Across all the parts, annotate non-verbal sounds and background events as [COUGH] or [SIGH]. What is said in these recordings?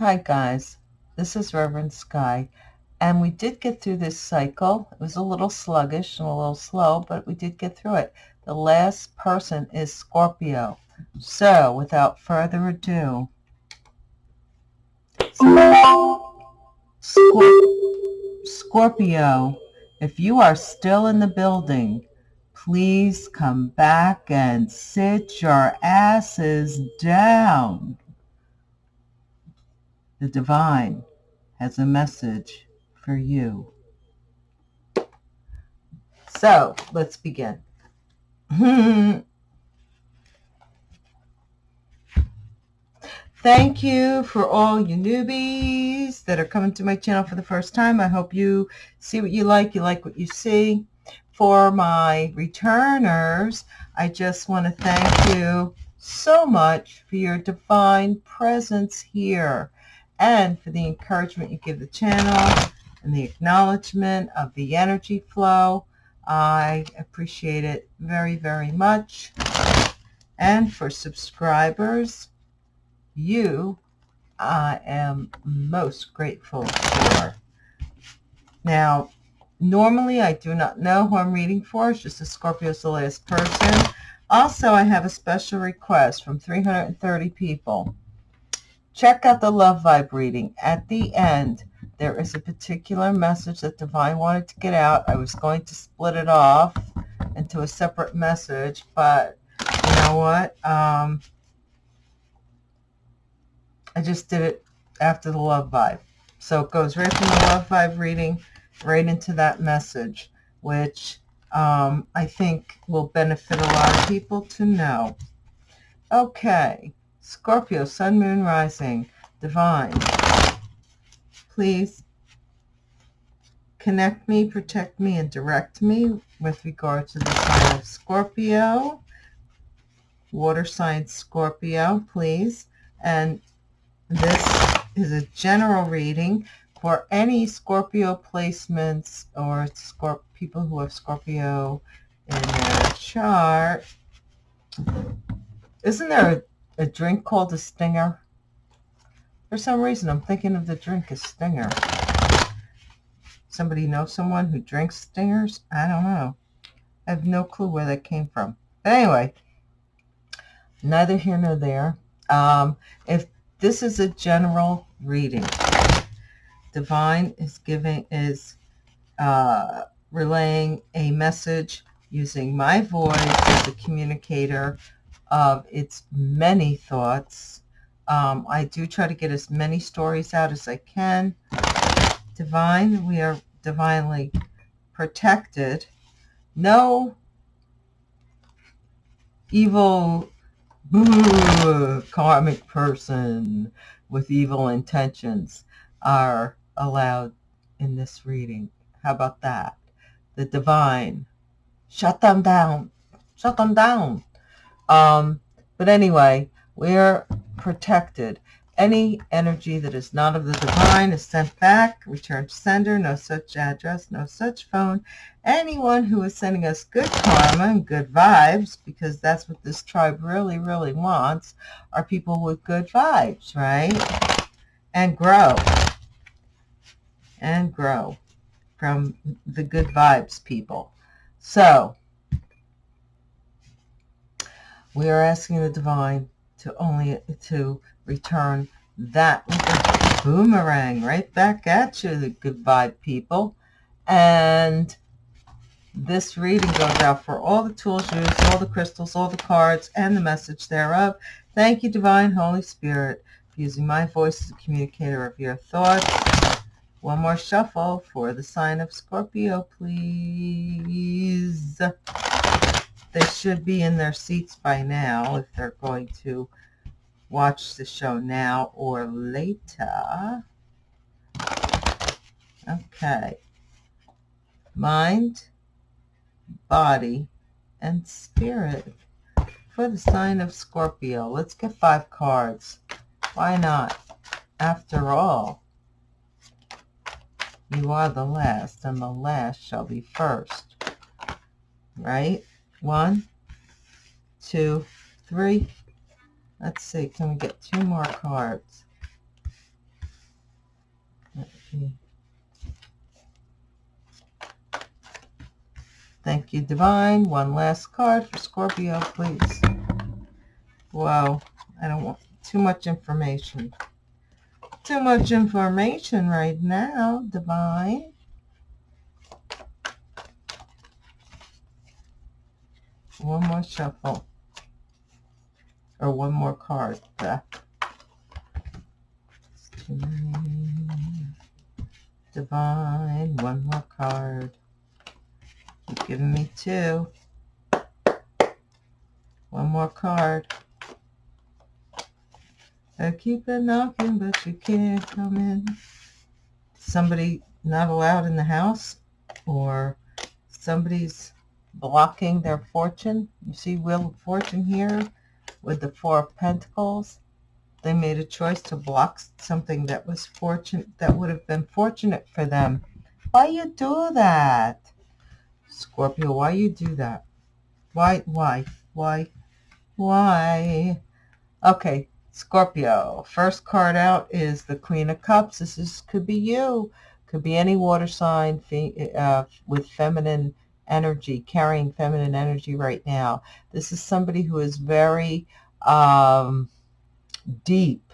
Hi guys, this is Reverend Sky, and we did get through this cycle. It was a little sluggish and a little slow, but we did get through it. The last person is Scorpio. So, without further ado, Scorpio, if you are still in the building, please come back and sit your asses down. The divine has a message for you. So let's begin. [LAUGHS] Thank you for all you newbies that are coming to my channel for the first time. I hope you see what you like, you like what you see. For my returners, I just want to thank you so much for your divine presence here and for the encouragement you give the channel and the acknowledgement of the energy flow. I appreciate it very, very much. And for subscribers, you I am most grateful for. Now, normally I do not know who I'm reading for. It's just a Scorpio the last person. Also, I have a special request from 330 people. Check out the love vibe reading. At the end, there is a particular message that Divine wanted to get out. I was going to split it off into a separate message, but you know what? Um, I just did it after the love vibe. So it goes right from the love vibe reading right into that message, which um, I think will benefit a lot of people to know. Okay. Scorpio, Sun, Moon, Rising, Divine. Please connect me, protect me, and direct me with regard to the sign of Scorpio. Water sign Scorpio, please. And this is a general reading for any Scorpio placements or Scorp people who have Scorpio in their chart. Isn't there a drink called a Stinger? For some reason, I'm thinking of the drink as Stinger. Somebody know someone who drinks Stingers? I don't know. I have no clue where that came from. But anyway, neither here nor there. Um, if this is a general reading, Divine is giving is uh, relaying a message using my voice as a communicator of its many thoughts. Um, I do try to get as many stories out as I can. Divine, we are divinely protected. No evil boo, karmic person with evil intentions are allowed in this reading. How about that? The divine. Shut them down. Shut them down. Um, but anyway, we're protected. Any energy that is not of the divine is sent back, returned sender, no such address, no such phone. Anyone who is sending us good karma and good vibes, because that's what this tribe really, really wants, are people with good vibes, right? And grow. And grow from the good vibes people. So, we are asking the divine to only to return that boomerang right back at you, the good vibe people. And this reading goes out for all the tools used, all the crystals, all the cards, and the message thereof. Thank you, Divine Holy Spirit, for using my voice as a communicator of your thoughts. One more shuffle for the sign of Scorpio, please they should be in their seats by now if they're going to watch the show now or later. Okay. Mind, body, and spirit for the sign of Scorpio. Let's get five cards. Why not? After all, you are the last, and the last shall be first. Right? One, two, three. Let's see, can we get two more cards? Thank you, Divine. One last card for Scorpio, please. Whoa, I don't want too much information. Too much information right now, Divine. One more shuffle. Or one more card. Divine, one more card. You've given me two. One more card. I keep it knocking, but you can't come in. Somebody not allowed in the house, or somebody's blocking their fortune. You see Wheel of Fortune here with the Four of Pentacles. They made a choice to block something that was fortunate, that would have been fortunate for them. Why you do that? Scorpio, why you do that? Why, why, why, why? Okay, Scorpio, first card out is the Queen of Cups. This is could be you. Could be any water sign uh, with feminine energy, carrying feminine energy right now. This is somebody who is very um, deep,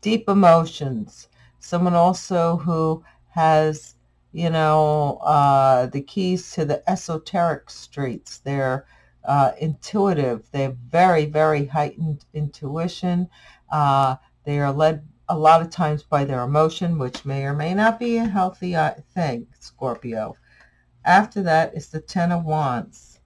deep emotions. Someone also who has, you know, uh, the keys to the esoteric streets. They're uh, intuitive. They have very, very heightened intuition. Uh, they are led a lot of times by their emotion, which may or may not be a healthy uh, thing, Scorpio. After that is the Ten of Wands.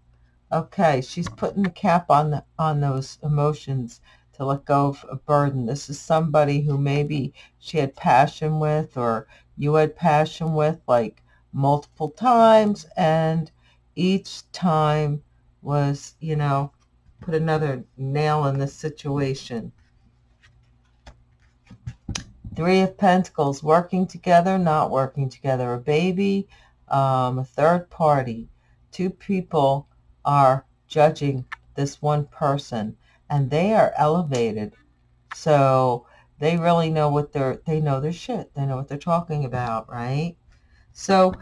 Okay, she's putting the cap on the, on those emotions to let go of a burden. This is somebody who maybe she had passion with or you had passion with like multiple times and each time was, you know, put another nail in the situation. Three of Pentacles, working together, not working together. A baby, um, a third party. Two people are judging this one person and they are elevated. So they really know what they're, they know their shit. They know what they're talking about, right? So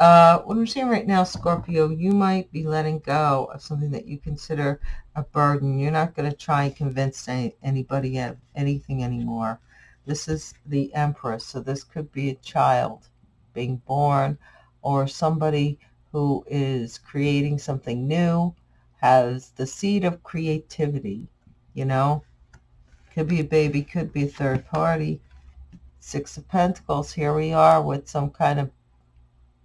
uh, what I'm seeing right now, Scorpio, you might be letting go of something that you consider a burden. You're not going to try and convince any, anybody of anything anymore. This is the Empress, so this could be a child being born or somebody who is creating something new, has the seed of creativity, you know. Could be a baby, could be a third party. Six of Pentacles, here we are with some kind of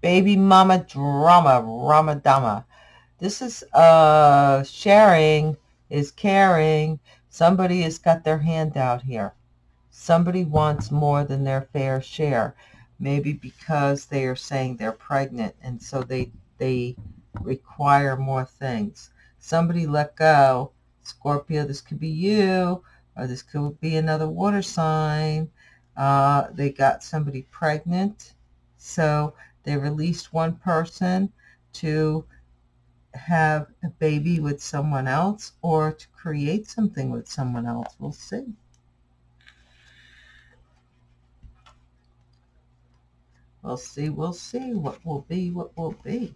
baby mama drama, ramadama. This is uh, sharing is caring. Somebody has got their hand out here. Somebody wants more than their fair share maybe because they are saying they're pregnant and so they they require more things. Somebody let go. Scorpio, this could be you, or this could be another water sign. Uh, they got somebody pregnant, so they released one person to have a baby with someone else or to create something with someone else. We'll see. We'll see, we'll see what will be, what will be.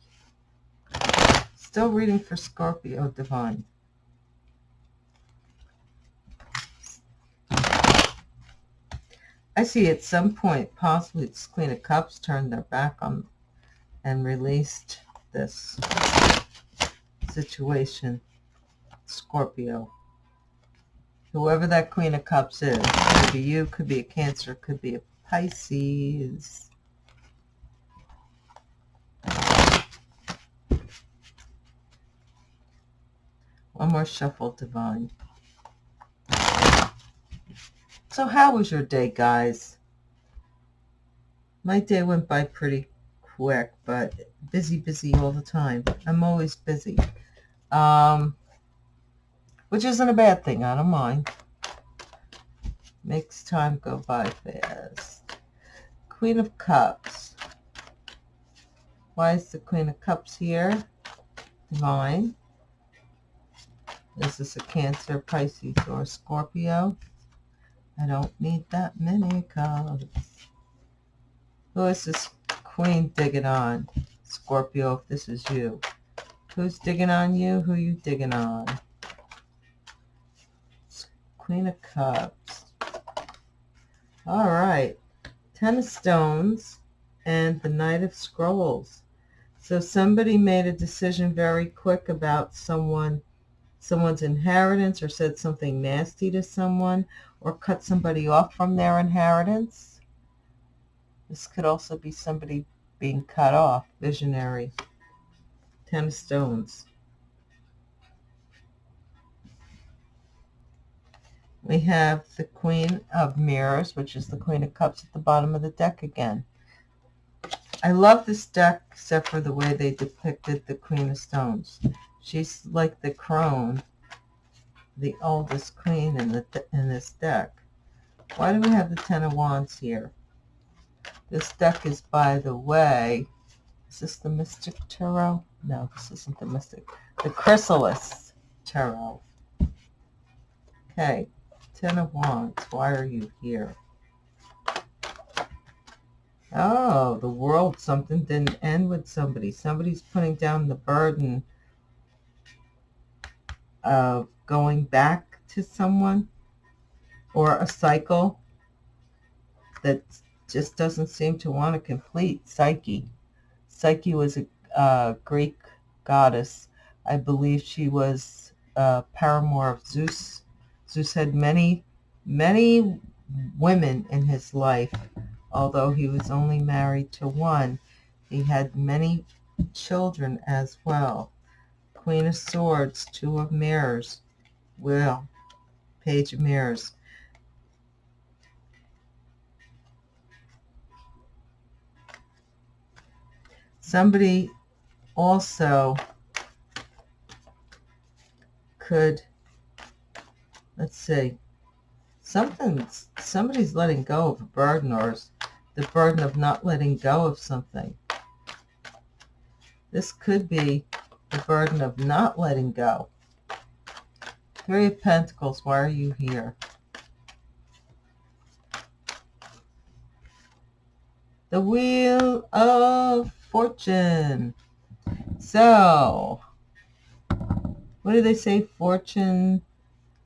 Still reading for Scorpio Divine. I see at some point, possibly it's Queen of Cups turned their back on and released this situation. Scorpio. Whoever that Queen of Cups is. Could be you, could be a Cancer, could be a Pisces. One more shuffle, Divine. So how was your day, guys? My day went by pretty quick, but busy, busy all the time. I'm always busy, um, which isn't a bad thing. I don't mind. Makes time go by fast. Queen of Cups. Why is the Queen of Cups here? Divine. Is this a Cancer, Pisces, or Scorpio? I don't need that many cards. Who is this queen digging on? Scorpio, if this is you. Who's digging on you? Who you digging on? Queen of Cups. All right. Ten of Stones and the Knight of Scrolls. So somebody made a decision very quick about someone, someone's inheritance or said something nasty to someone or cut somebody off from their inheritance. This could also be somebody being cut off, visionary. Ten of Stones. We have the Queen of Mirrors, which is the Queen of Cups at the bottom of the deck again. I love this deck except for the way they depicted the Queen of Stones. She's like the crone, the oldest queen in, the, in this deck. Why do we have the Ten of Wands here? This deck is, by the way, is this the Mystic Tarot? No, this isn't the Mystic. The Chrysalis Tarot. Okay, Ten of Wands. Why are you here? Oh, the world, something didn't end with somebody. Somebody's putting down the burden of going back to someone or a cycle that just doesn't seem to want to complete. Psyche. Psyche was a uh, Greek goddess. I believe she was a paramour of Zeus. Zeus had many, many women in his life although he was only married to one. He had many children as well. Queen of Swords, Two of Mirrors, Will, Page of Mirrors. Somebody also could, let's see, something, somebody's letting go of a burden or the burden of not letting go of something. This could be the burden of not letting go. Three of Pentacles, why are you here? The Wheel of Fortune. So, what do they say? Fortune,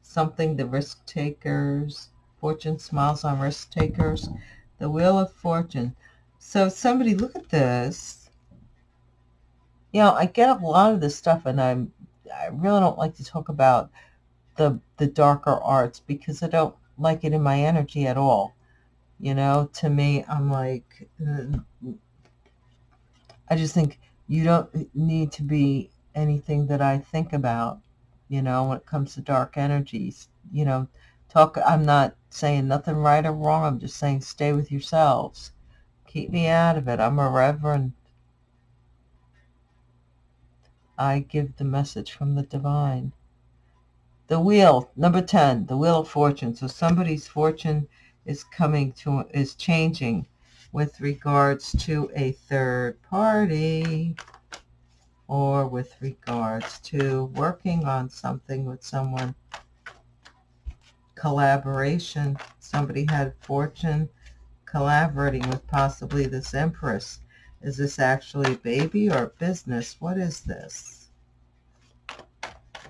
something, the risk takers. Fortune smiles on risk takers. The Wheel of Fortune. So somebody, look at this. You know, I get a lot of this stuff, and I'm I really don't like to talk about the the darker arts because I don't like it in my energy at all. You know, to me, I'm like, uh, I just think you don't need to be anything that I think about. You know, when it comes to dark energies, you know, talk. I'm not saying nothing right or wrong. I'm just saying stay with yourselves. Keep me out of it. I'm a reverend. I give the message from the divine. The wheel, number 10, the wheel of fortune. So somebody's fortune is coming to, is changing with regards to a third party or with regards to working on something with someone collaboration. Somebody had fortune collaborating with possibly this empress. Is this actually baby or business? What is this?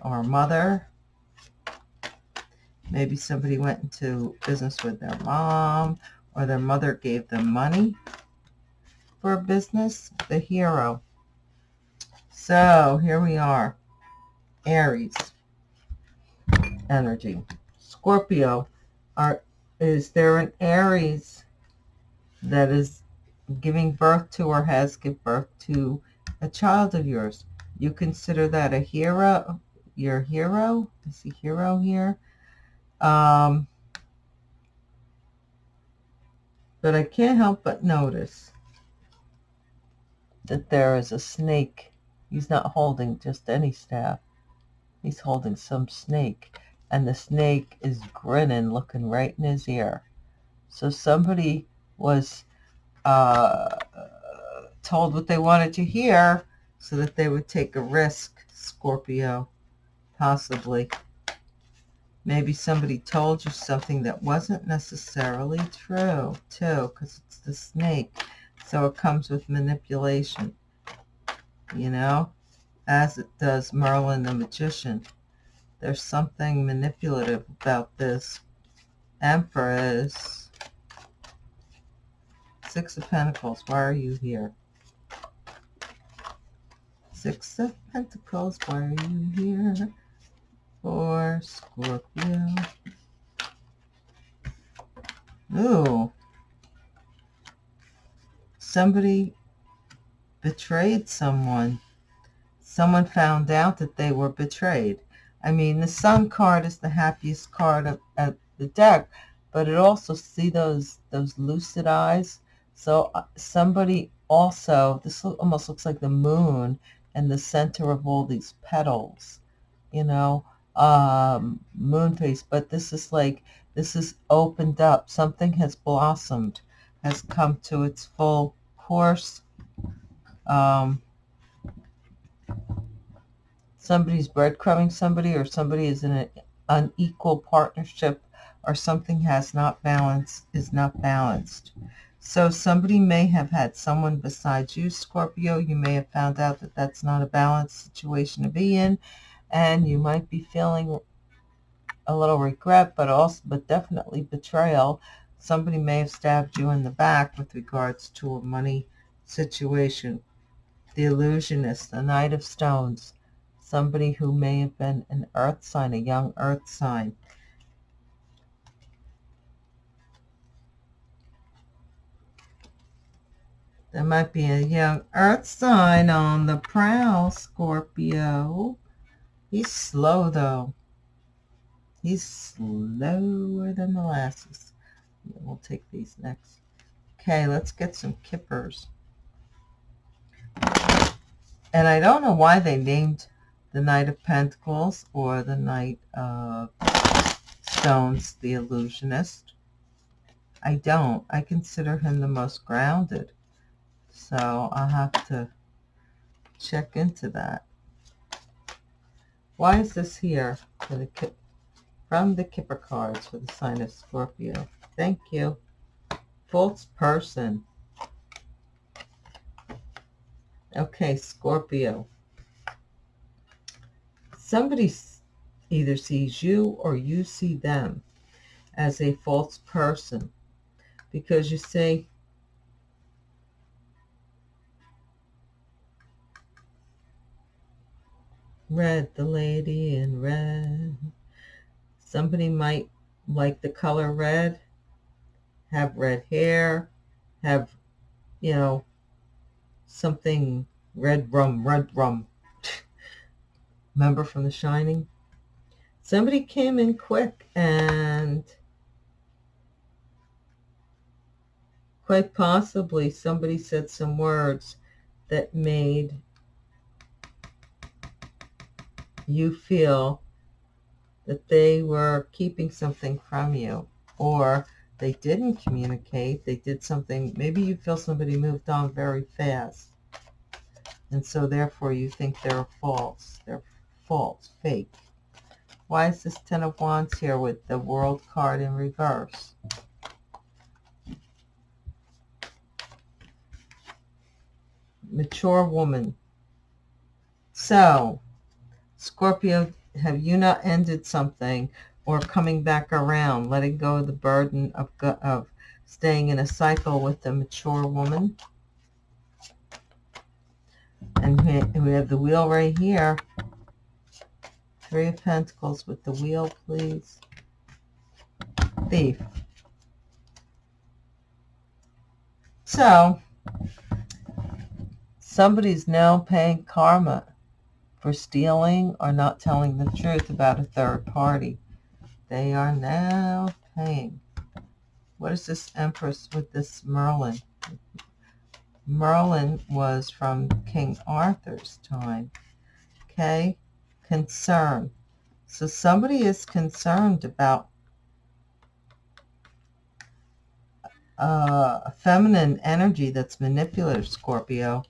Or mother? Maybe somebody went into business with their mom or their mother gave them money for a business. The hero. So here we are. Aries energy. Scorpio, are is there an Aries that is giving birth to or has give birth to a child of yours? You consider that a hero, your hero? Is he hero here? Um, but I can't help but notice that there is a snake. He's not holding just any staff. He's holding some snake and the snake is grinning, looking right in his ear. So somebody was uh, told what they wanted to hear so that they would take a risk, Scorpio, possibly. Maybe somebody told you something that wasn't necessarily true, too, because it's the snake. So it comes with manipulation, you know, as it does Merlin the Magician. There's something manipulative about this Empress. Six of Pentacles, why are you here? Six of Pentacles, why are you here? For Scorpio. Ooh. Somebody betrayed someone. Someone found out that they were betrayed. I mean, the Sun card is the happiest card of, of the deck, but it also see those those lucid eyes. So uh, somebody also, this almost looks like the moon and the center of all these petals, you know, um, moon face. But this is like, this is opened up. Something has blossomed, has come to its full course. Um, somebody's breadcrumbing somebody or somebody is in an unequal partnership or something has not balanced, is not balanced. So somebody may have had someone besides you, Scorpio. You may have found out that that's not a balanced situation to be in, and you might be feeling a little regret, but also, but definitely betrayal. Somebody may have stabbed you in the back with regards to a money situation. The illusionist, the Knight of Stones, somebody who may have been an earth sign, a young earth sign. There might be a young earth sign on the prowl, Scorpio. He's slow, though. He's slower than molasses. We'll take these next. Okay, let's get some kippers. And I don't know why they named the Knight of Pentacles or the Knight of Stones the Illusionist. I don't. I consider him the most grounded. So I'll have to check into that. Why is this here for the from the Kipper cards for the sign of Scorpio? Thank you. False person. Okay, Scorpio. Somebody either sees you or you see them as a false person because you say, red, the lady in red. Somebody might like the color red, have red hair, have, you know, something red rum, red rum. [LAUGHS] Remember from The Shining? Somebody came in quick and quite possibly somebody said some words that made you feel that they were keeping something from you or they didn't communicate, they did something, maybe you feel somebody moved on very fast. And so therefore you think they're false, they're false, fake. Why is this Ten of Wands here with the World card in reverse? Mature woman. So, Scorpio, have you not ended something or coming back around, letting go of the burden of, of staying in a cycle with a mature woman? And we have the wheel right here. Three of Pentacles with the wheel, please. Thief. So, somebody's now paying karma for stealing or not telling the truth about a third party. They are now paying. What is this Empress with this Merlin? Merlin was from King Arthur's time. Okay? Concern. So somebody is concerned about uh, a feminine energy that's manipulative, Scorpio.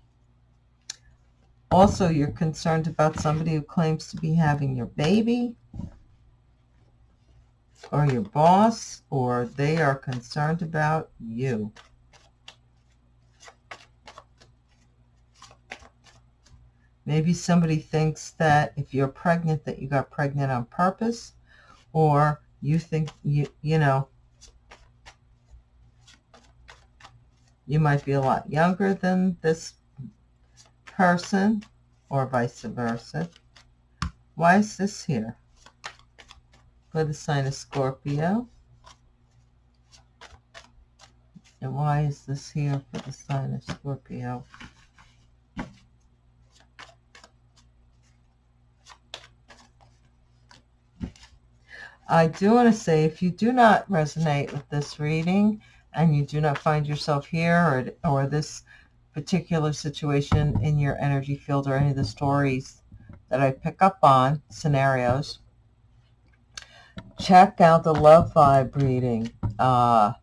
Also, you're concerned about somebody who claims to be having your baby or your boss, or they are concerned about you. Maybe somebody thinks that if you're pregnant, that you got pregnant on purpose, or you think, you, you know, you might be a lot younger than this person or vice versa. Why is this here? For the sign of Scorpio. And why is this here for the sign of Scorpio? I do want to say if you do not resonate with this reading and you do not find yourself here or, or this particular situation in your energy field or any of the stories that I pick up on, scenarios, check out the love vibe reading. Uh,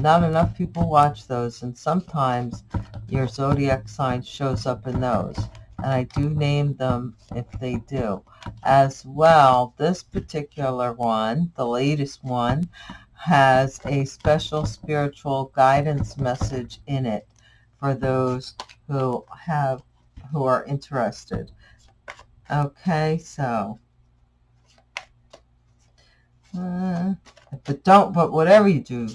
not enough people watch those, and sometimes your zodiac sign shows up in those and I do name them if they do. As well, this particular one, the latest one, has a special spiritual guidance message in it for those who have who are interested. Okay, so uh, but don't but whatever you do,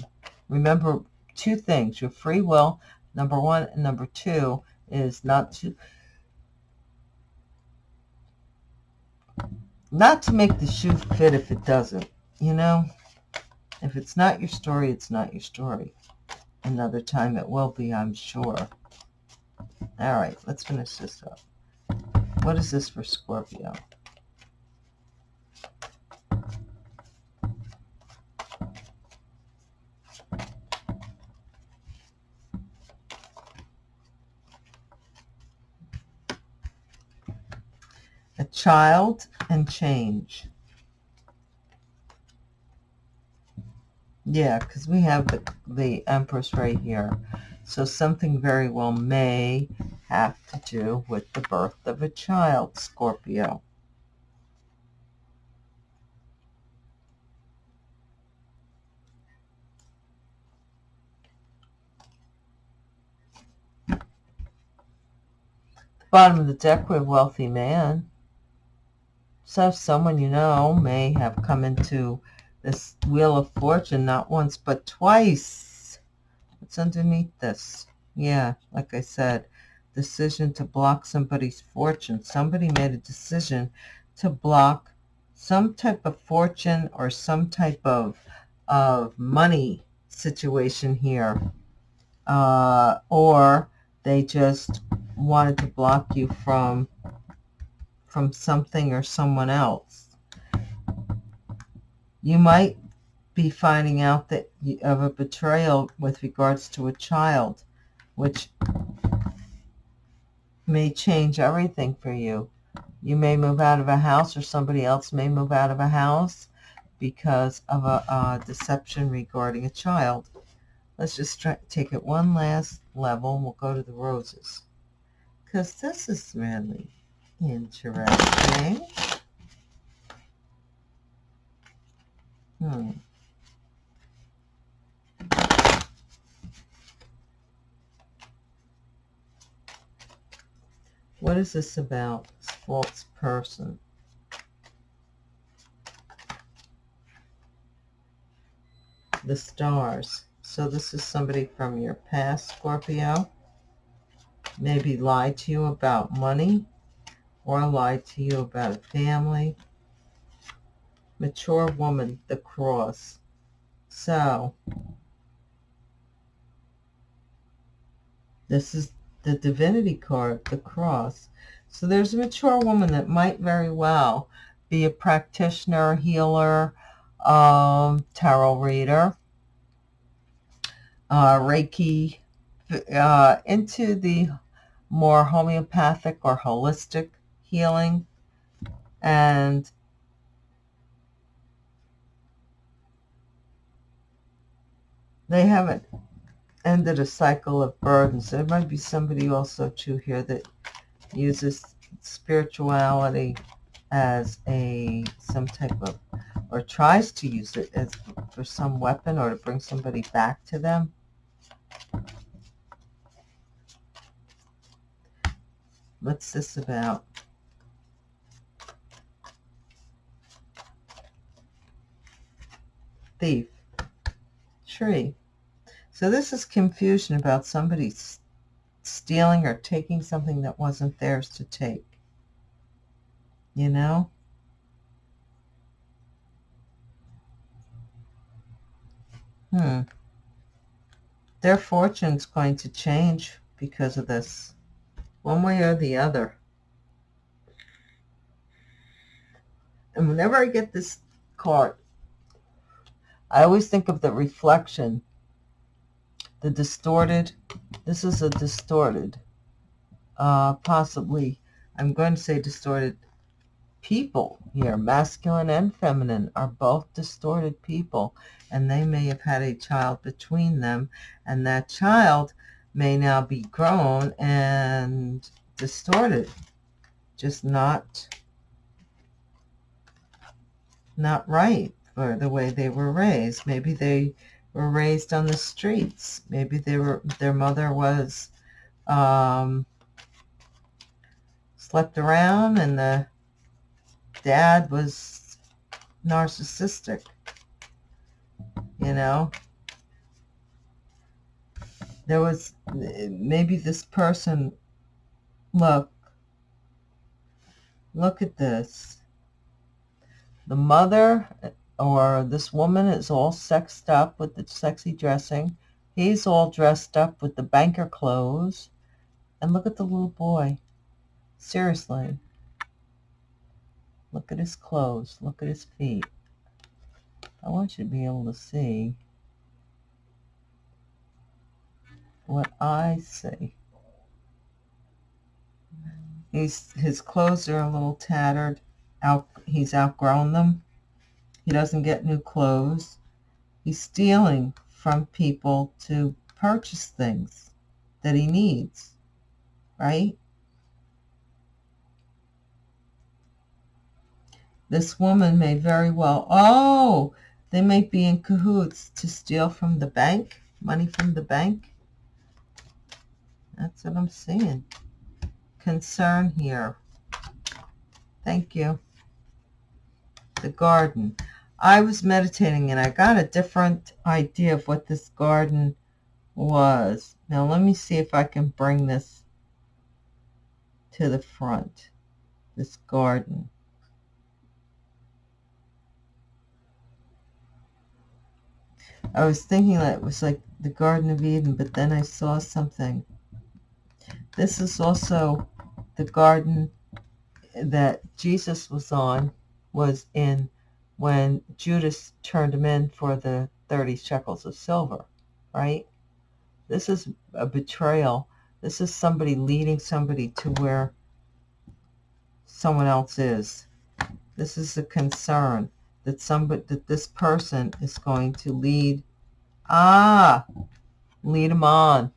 remember two things: your free will, number one, and number two is not to not to make the shoe fit if it doesn't, you know? If it's not your story, it's not your story. Another time it will be, I'm sure. All right, let's finish this up. What is this for Scorpio? A child and change. Yeah, because we have the, the Empress right here. So something very well may have to do with the birth of a child, Scorpio. Bottom of the deck, with wealthy man. So someone you know may have come into this Wheel of Fortune not once but twice. What's underneath this? Yeah, like I said, decision to block somebody's fortune. Somebody made a decision to block some type of fortune or some type of of money situation here. Uh, or they just wanted to block you from from something or someone else. You might be finding out that you, of a betrayal with regards to a child, which may change everything for you. You may move out of a house or somebody else may move out of a house because of a, a deception regarding a child. Let's just try, take it one last level and we'll go to the roses. Because this is really Interesting. Hmm. What is this about? This false person. The stars. So this is somebody from your past, Scorpio. Maybe lied to you about money or lied to you about family. Mature woman, the cross. So, this is the divinity card, the cross. So there's a mature woman that might very well be a practitioner, healer, um, tarot reader, uh, Reiki, uh, into the more homeopathic or holistic healing and they haven't ended a cycle of burdens. There might be somebody also too here that uses spirituality as a some type of or tries to use it as for some weapon or to bring somebody back to them. What's this about? Thief. Tree. So this is confusion about somebody stealing or taking something that wasn't theirs to take. You know? Hmm. Their fortune's going to change because of this, one way or the other. And whenever I get this card, I always think of the reflection, the distorted. This is a distorted, uh, possibly, I'm going to say distorted people here, masculine and feminine, are both distorted people, and they may have had a child between them, and that child may now be grown and distorted, just not not right for the way they were raised. Maybe they were raised on the streets. Maybe they were their mother was um, slept around and the dad was narcissistic, you know. There was, maybe this person, look, look at this. The mother or this woman is all sexed up with the sexy dressing. He's all dressed up with the banker clothes. And look at the little boy. Seriously. Look at his clothes. Look at his feet. I want you to be able to see what I see. He's, his clothes are a little tattered. Out, he's outgrown them. He doesn't get new clothes. He's stealing from people to purchase things that he needs, right? This woman may very well, oh, they may be in cahoots to steal from the bank, money from the bank. That's what I'm seeing. Concern here. Thank you. The garden. I was meditating and I got a different idea of what this garden was. Now let me see if I can bring this to the front, this garden. I was thinking that it was like the Garden of Eden, but then I saw something. This is also the garden that Jesus was on, was in when Judas turned him in for the 30 shekels of silver, right? This is a betrayal. This is somebody leading somebody to where someone else is. This is a concern that somebody that this person is going to lead ah lead them on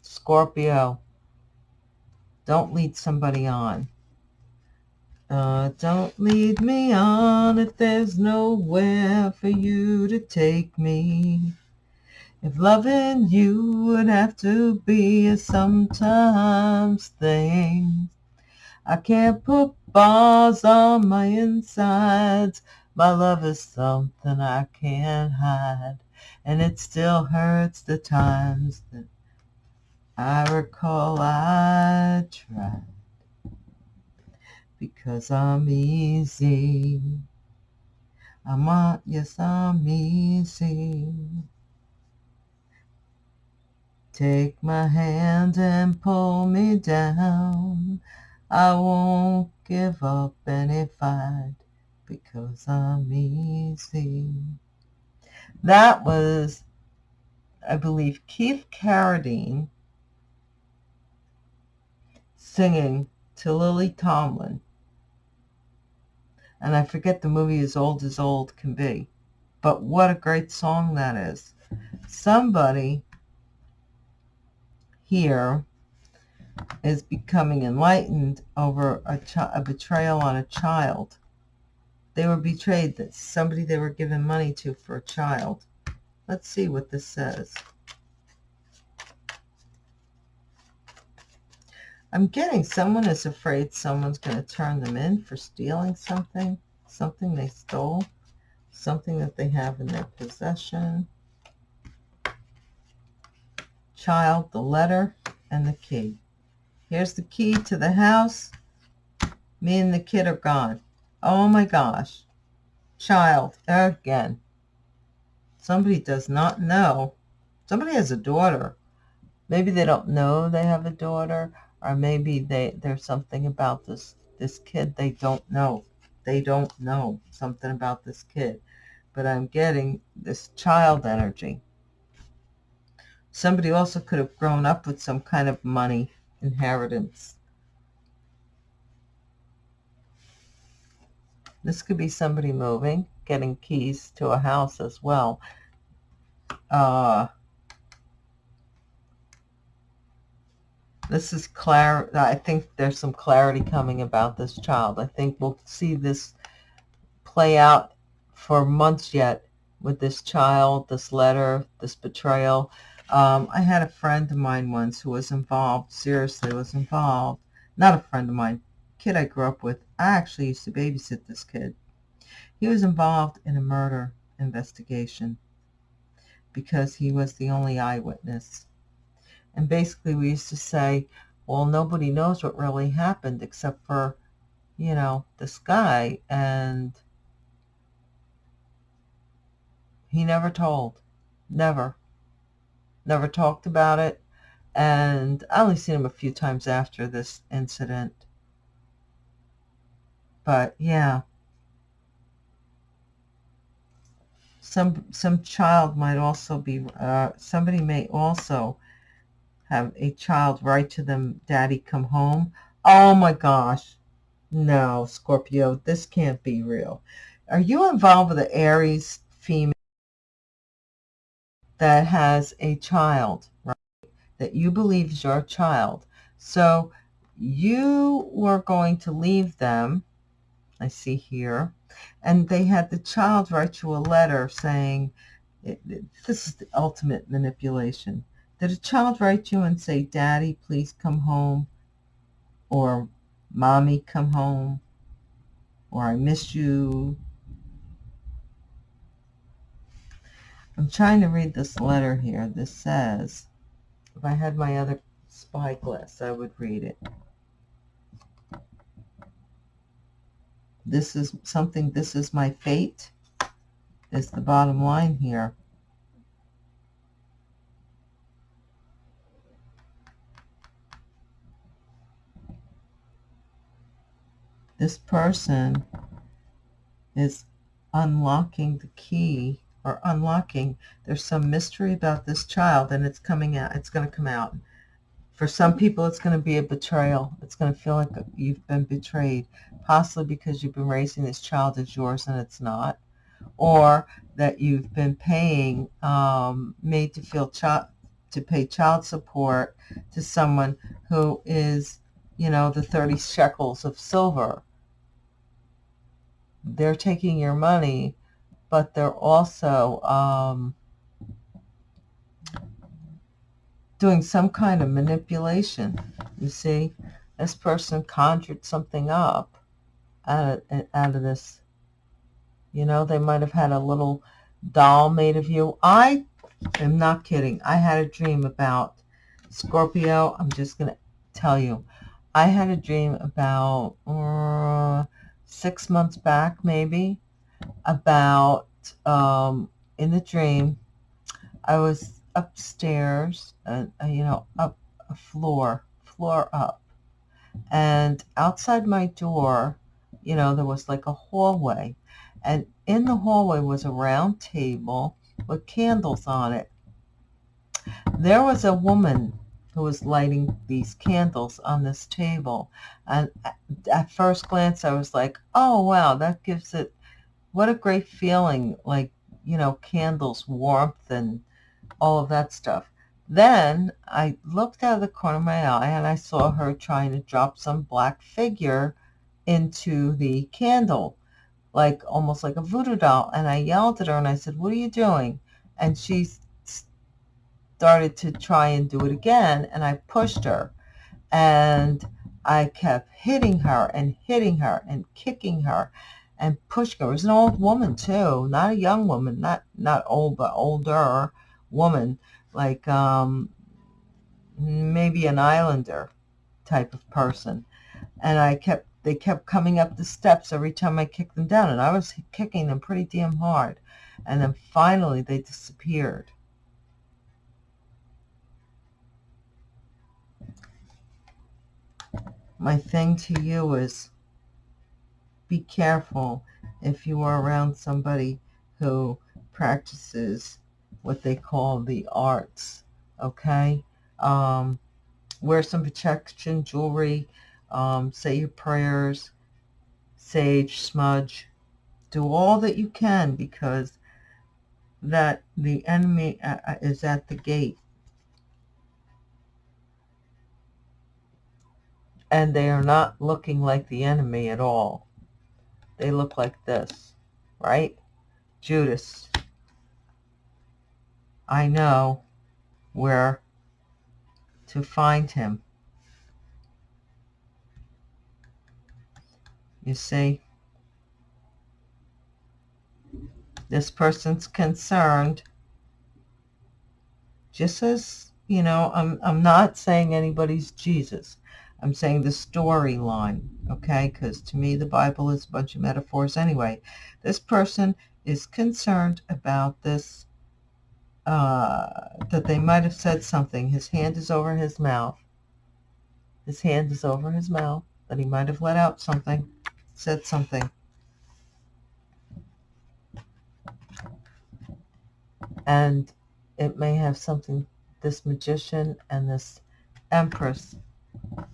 scorpio don't lead somebody on uh, don't lead me on if there's nowhere for you to take me if loving you would have to be a sometimes thing I can't put bars on my insides my love is something I can't hide, and it still hurts the times that I recall I tried. Because I'm easy. I'm on, yes, I'm easy. Take my hand and pull me down. I won't give up any fight because I'm easy. That was, I believe, Keith Carradine singing to Lily Tomlin. And I forget the movie As Old as Old Can Be. But what a great song that is. Somebody here is becoming enlightened over a, a betrayal on a child they were betrayed. That somebody they were given money to for a child. Let's see what this says. I'm getting someone is afraid someone's going to turn them in for stealing something, something they stole, something that they have in their possession. Child, the letter, and the key. Here's the key to the house. Me and the kid are gone. Oh my gosh. Child, again. Somebody does not know. Somebody has a daughter. Maybe they don't know they have a daughter, or maybe they there's something about this this kid they don't know. They don't know something about this kid. But I'm getting this child energy. Somebody also could have grown up with some kind of money inheritance. This could be somebody moving, getting keys to a house as well. Uh, this is clar. I think there's some clarity coming about this child. I think we'll see this play out for months yet with this child, this letter, this betrayal. Um, I had a friend of mine once who was involved, seriously was involved. Not a friend of mine, kid I grew up with. I actually used to babysit this kid. He was involved in a murder investigation because he was the only eyewitness. And basically we used to say, well, nobody knows what really happened except for, you know, this guy. And he never told. Never. Never talked about it. And I only seen him a few times after this incident. But yeah. Some some child might also be, uh, somebody may also have a child write to them, Daddy, come home. Oh my gosh. No, Scorpio, this can't be real. Are you involved with an Aries female that has a child, right? That you believe is your child. So you were going to leave them, I see here, and they had the child write you a letter saying, this is the ultimate manipulation. Did a child write you and say, Daddy, please come home? Or Mommy, come home? Or I miss you? I'm trying to read this letter here. This says, if I had my other spyglass, I would read it. This is something, this is my fate, is the bottom line here. This person is unlocking the key or unlocking. There's some mystery about this child and it's coming out. It's going to come out. For some people, it's going to be a betrayal. It's going to feel like you've been betrayed, possibly because you've been raising this child as yours and it's not, or that you've been paying, um, made to feel child, to pay child support to someone who is, you know, the 30 shekels of silver they're taking your money, but they're also um, doing some kind of manipulation. You see, this person conjured something up out of, out of this. You know, they might have had a little doll made of you. I am not kidding. I had a dream about Scorpio. I'm just going to tell you. I had a dream about uh, six months back, maybe, about um, in the dream, I was upstairs, uh, you know, up a floor, floor up. And outside my door, you know, there was like a hallway. And in the hallway was a round table with candles on it. There was a woman who was lighting these candles on this table. And at first glance, I was like, oh, wow, that gives it, what a great feeling, like, you know, candles, warmth, and all of that stuff. Then I looked out of the corner of my eye and I saw her trying to drop some black figure into the candle, like almost like a voodoo doll. And I yelled at her and I said, what are you doing? And she started to try and do it again, and I pushed her. And I kept hitting her and hitting her and kicking her and pushing her. It was an old woman too, not a young woman, not not old but older woman, like um, maybe an islander type of person. And I kept they kept coming up the steps every time I kicked them down, and I was kicking them pretty damn hard. And then finally they disappeared. My thing to you is be careful if you are around somebody who practices what they call the arts, okay? Um, wear some protection jewelry, um, say your prayers, sage, smudge. Do all that you can because that the enemy uh, uh, is at the gate. And they are not looking like the enemy at all. They look like this, right? Judas. I know where to find him. You see? This person's concerned. Just as, you know, I'm, I'm not saying anybody's Jesus. I'm saying the storyline, okay? Because to me, the Bible is a bunch of metaphors anyway. This person is concerned about this, uh, that they might have said something. His hand is over his mouth. His hand is over his mouth, that he might have let out something said something. And it may have something, this magician and this empress.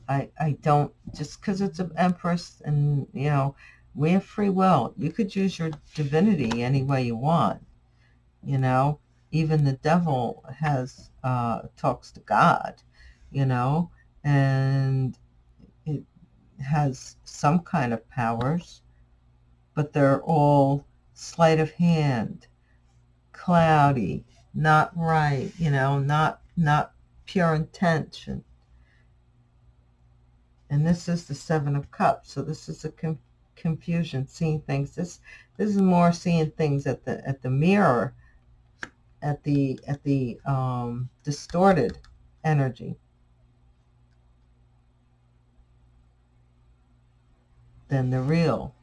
I, I don't, just because it's an empress and, you know, we have free will. You could use your divinity any way you want. You know, even the devil has, uh, talks to God, you know, and it has some kind of powers, but they're all sleight of hand, cloudy, not right, you know, not not pure intention. And this is the Seven of Cups, so this is a confusion, seeing things. This this is more seeing things at the at the mirror, at the at the um, distorted energy. than the real.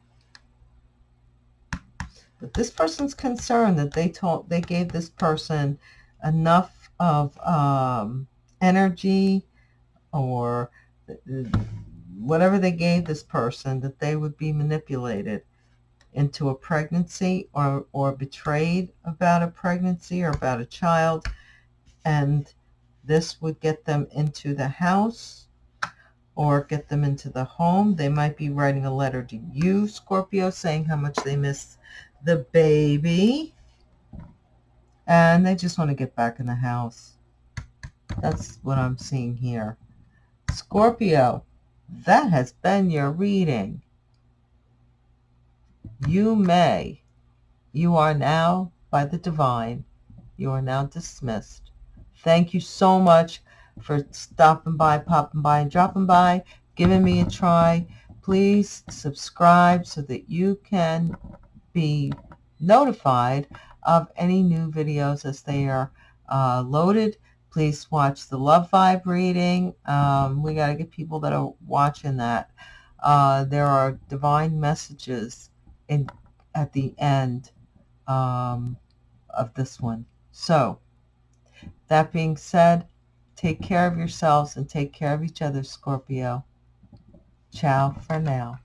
But this person's concerned that they told they gave this person enough of um, energy or whatever they gave this person that they would be manipulated into a pregnancy or, or betrayed about a pregnancy or about a child. And this would get them into the house or get them into the home. They might be writing a letter to you, Scorpio, saying how much they miss the baby. And they just want to get back in the house. That's what I'm seeing here. Scorpio, that has been your reading. You may. You are now, by the divine, you are now dismissed. Thank you so much for stopping by, popping by, and dropping by, giving me a try. Please subscribe so that you can be notified of any new videos as they are uh, loaded. Please watch the Love Vibe reading. Um, we got to get people that are watching that. Uh, there are divine messages in at the end um, of this one. So, that being said, Take care of yourselves and take care of each other, Scorpio. Ciao for now.